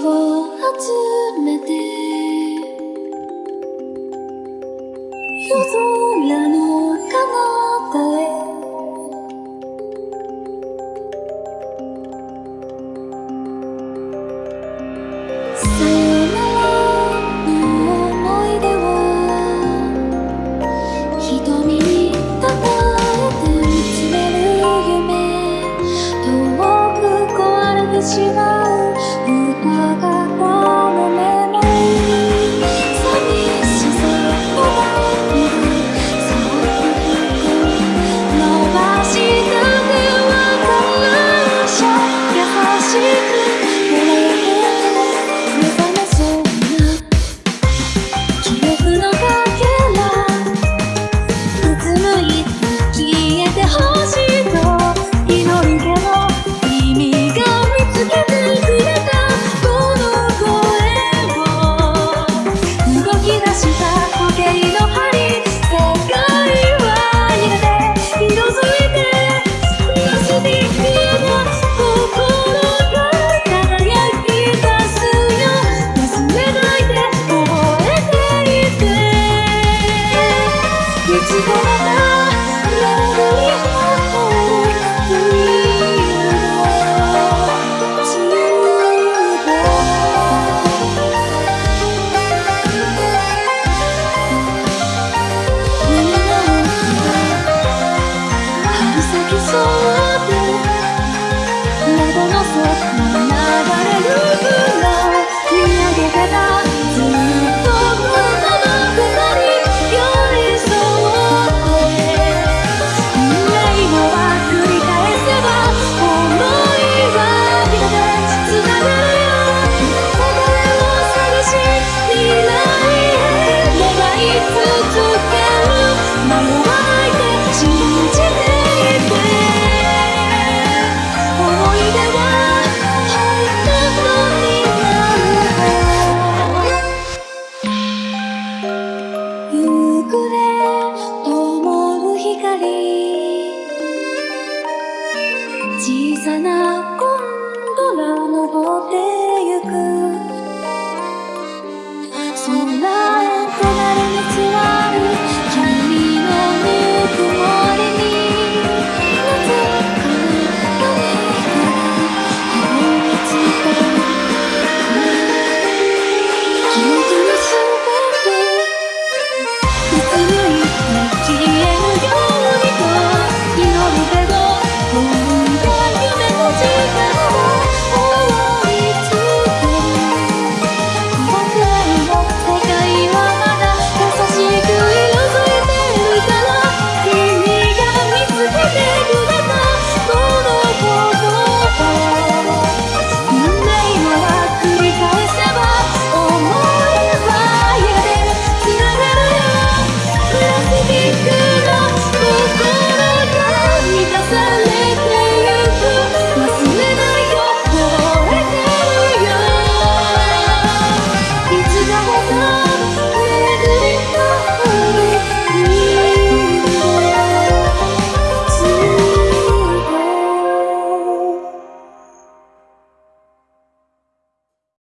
きを集めて夜空の彼方へ。さよならの思い出を瞳にたたえて見つめる夢。遠く壊れてしまう sana